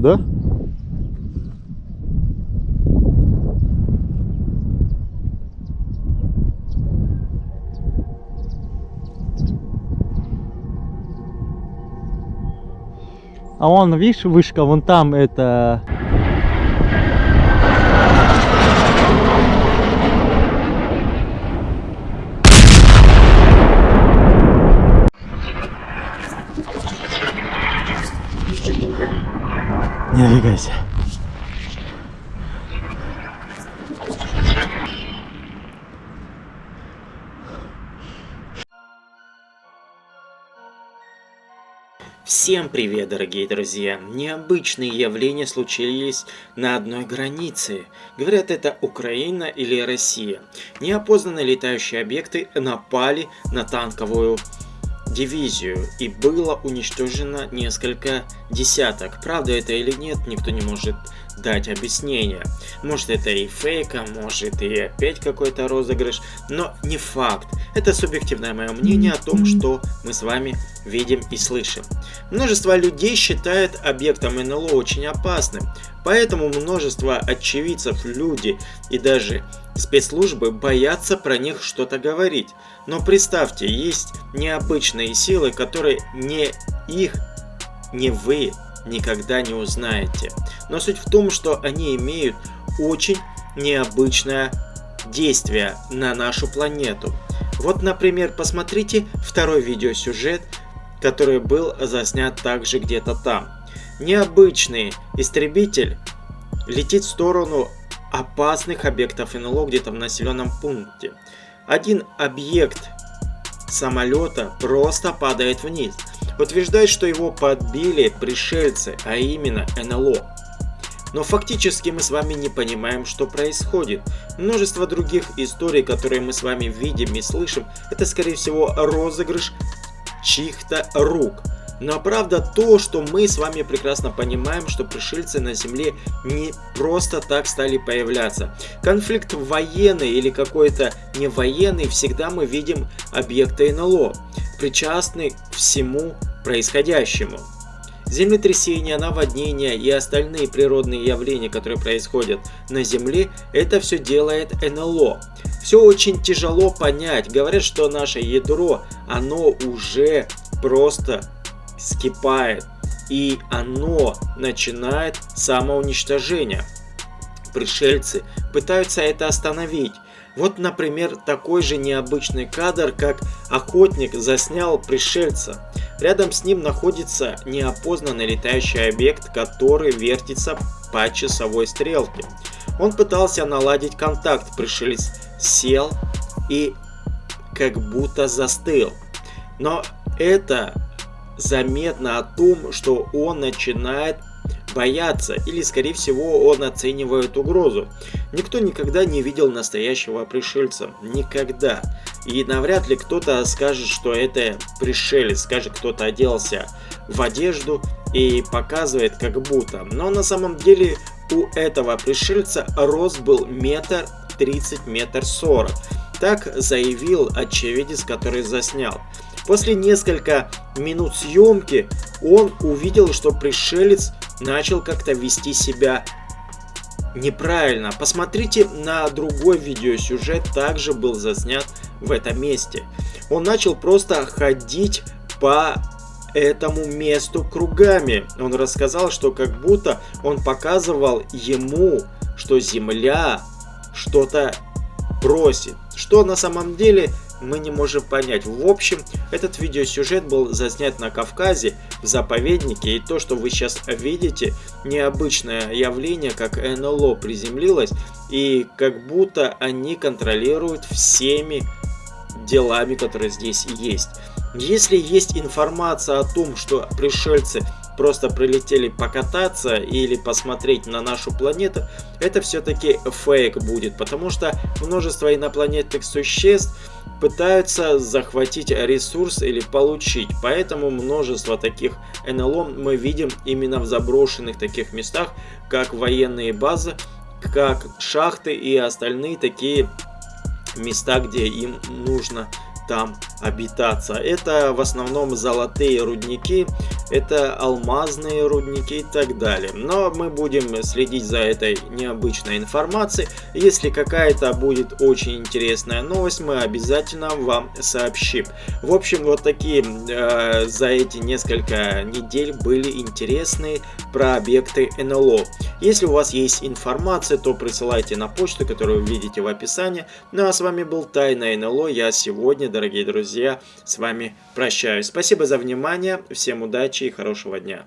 да? А вон, видишь, вышка, вон там это... Не двигайся. Всем привет, дорогие друзья! Необычные явления случились на одной границе. Говорят, это Украина или Россия. Неопознанные летающие объекты напали на танковую дивизию и было уничтожено несколько десяток. Правда это или нет, никто не может дать объяснение. Может это и фейка, может и опять какой-то розыгрыш, но не факт. Это субъективное мое мнение о том, что мы с вами видим и слышим. Множество людей считает объектом НЛО очень опасным, поэтому множество очевидцев, люди и даже спецслужбы боятся про них что-то говорить. Но представьте, есть необычные силы, которые не их, не вы никогда не узнаете. Но суть в том, что они имеют очень необычное действие на нашу планету. Вот, например, посмотрите второй видеосюжет, который был заснят также где-то там. Необычный истребитель летит в сторону опасных объектов НЛО где-то в населенном пункте. Один объект самолета просто падает вниз. Утверждает, что его подбили пришельцы, а именно НЛО. Но фактически мы с вами не понимаем, что происходит. Множество других историй, которые мы с вами видим и слышим, это скорее всего розыгрыш чьих-то рук. Но правда то, что мы с вами прекрасно понимаем, что пришельцы на Земле не просто так стали появляться. Конфликт военный или какой-то не военный, всегда мы видим объекты НЛО, причастны всему происходящему. Землетрясения, наводнения и остальные природные явления, которые происходят на Земле, это все делает НЛО. Все очень тяжело понять. Говорят, что наше ядро, оно уже просто скипает. И оно начинает самоуничтожение. Пришельцы пытаются это остановить. Вот, например, такой же необычный кадр, как охотник заснял пришельца. Рядом с ним находится неопознанный летающий объект, который вертится по часовой стрелке. Он пытался наладить контакт, пришелец сел и как будто застыл. Но это заметно о том, что он начинает бояться или скорее всего он оценивает угрозу. Никто никогда не видел настоящего пришельца. Никогда. И навряд ли кто-то скажет, что это пришелец. Скажет, кто-то оделся в одежду и показывает как будто. Но на самом деле у этого пришельца рост был метр тридцать, метр сорок. Так заявил очевидец, который заснял. После несколько минут съемки он увидел, что пришелец начал как-то вести себя неправильно. Посмотрите на другой видеосюжет, также был заснят в этом месте. Он начал просто ходить по этому месту кругами. Он рассказал, что как будто он показывал ему, что Земля что-то просит. Что на самом деле мы не можем понять. В общем, этот видеосюжет был заснят на Кавказе, в заповеднике, и то, что вы сейчас видите, необычное явление, как НЛО приземлилось, и как будто они контролируют всеми делами, которые здесь есть. Если есть информация о том, что пришельцы просто прилетели покататься или посмотреть на нашу планету, это все-таки фейк будет, потому что множество инопланетных существ пытаются захватить ресурс или получить. Поэтому множество таких НЛО мы видим именно в заброшенных таких местах, как военные базы, как шахты и остальные такие места, где им нужно там обитаться. Это в основном золотые рудники, это алмазные рудники и так далее. Но мы будем следить за этой необычной информацией. Если какая-то будет очень интересная новость, мы обязательно вам сообщим. В общем, вот такие э, за эти несколько недель были интересные про объекты НЛО. Если у вас есть информация, то присылайте на почту, которую вы видите в описании. Ну а с вами был Тайна НЛО. Я сегодня, дорогие друзья, с вами прощаюсь. Спасибо за внимание, всем удачи и хорошего дня.